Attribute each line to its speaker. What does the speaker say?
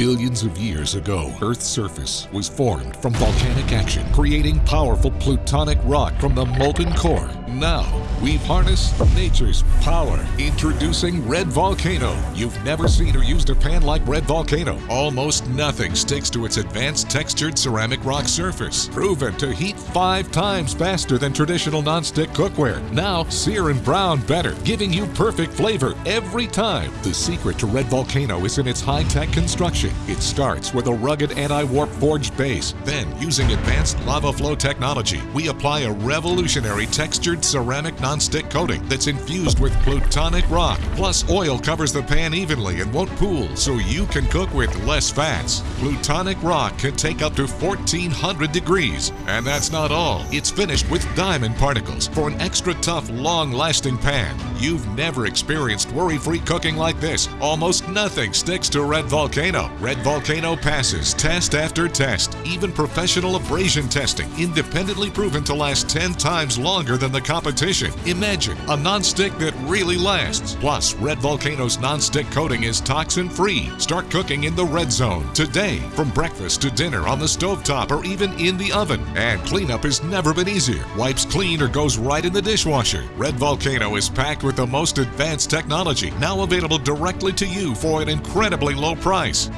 Speaker 1: Billions of years ago, Earth's surface was formed from volcanic action, creating powerful plutonic rock from the molten core. Now, we've harnessed nature's power. Introducing Red Volcano. You've never seen or used a pan like Red Volcano. Almost nothing sticks to its advanced textured ceramic rock surface. Proven to heat five times faster than traditional nonstick cookware. Now, sear and brown better, giving you perfect flavor every time. The secret to Red Volcano is in its high-tech construction. It starts with a rugged anti-warp forged base. Then, using advanced lava flow technology, we apply a revolutionary textured ceramic nonstick coating that's infused with plutonic rock. Plus, oil covers the pan evenly and won't pool, so you can cook with less fats. Plutonic rock can take up to 1400 degrees. And that's not all. It's finished with diamond particles for an extra tough, long-lasting pan. You've never experienced worry-free cooking like this. Almost nothing sticks to Red Volcano. Red Volcano passes test after test, even professional abrasion testing, independently proven to last 10 times longer than the competition. Imagine a non-stick that really lasts. Plus, Red Volcano's non-stick coating is toxin-free. Start cooking in the red zone today, from breakfast to dinner on the stovetop or even in the oven. And cleanup has never been easier. Wipes clean or goes right in the dishwasher. Red Volcano is packed with the most advanced technology, now available directly to you for an incredibly low price.